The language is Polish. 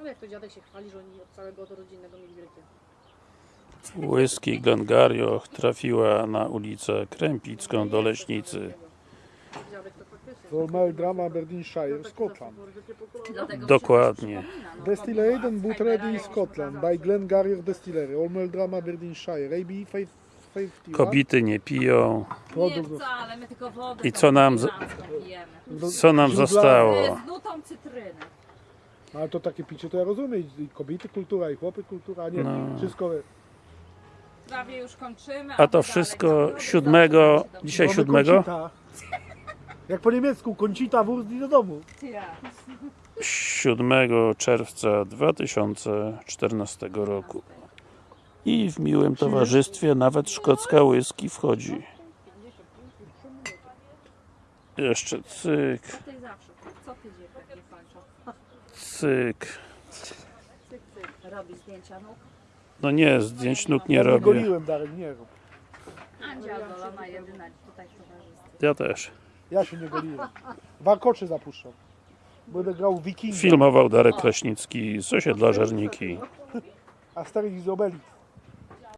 Ale jak to dziadek się chwali, że oni od całego od rodzinnego mieli wielkie. Whisky Glengarioch trafiła na ulicę Krępicką do Leśnicy. Royal Drama Aberdeenshire, Scotland. Dokładnie. Distillery and Ready Scotland by Glengarrier Distillery, Royal Drama Aberdeenshire, AB 551. Kobiety nie piją. Nie wcale, my tylko wodę I co nam z-. Co nam zostało? Ale to takie picie to ja rozumiem, i kobiety kultura, i chłopy kultura, a nie No. wszystko. Prawie już kończymy. A to wszystko siódmego, dzisiaj Mamy siódmego? koncita. Jak po niemiecku, koncita wurst i do domu. 7 czerwca 2014 roku. I w miłym towarzystwie nawet szkocka whisky wchodzi. Jeszcze cyk, Co ty zawsze, co ty dzieciak nie kończą? cyk. Cyk, cyk. Robi zdjęcia nóg. No nie, zdjęć nóg nie robię. goliłem, Darek, nie rób. Andzia Golona jedyna tutaj w towarzystwie. Ja też. Ja się nie goliłem. Warkoczy zapuszczam. Będę grał w Wikinga, Filmował Darek Kraśnicki z osiedla Żerniki. a Asterix i Obelix.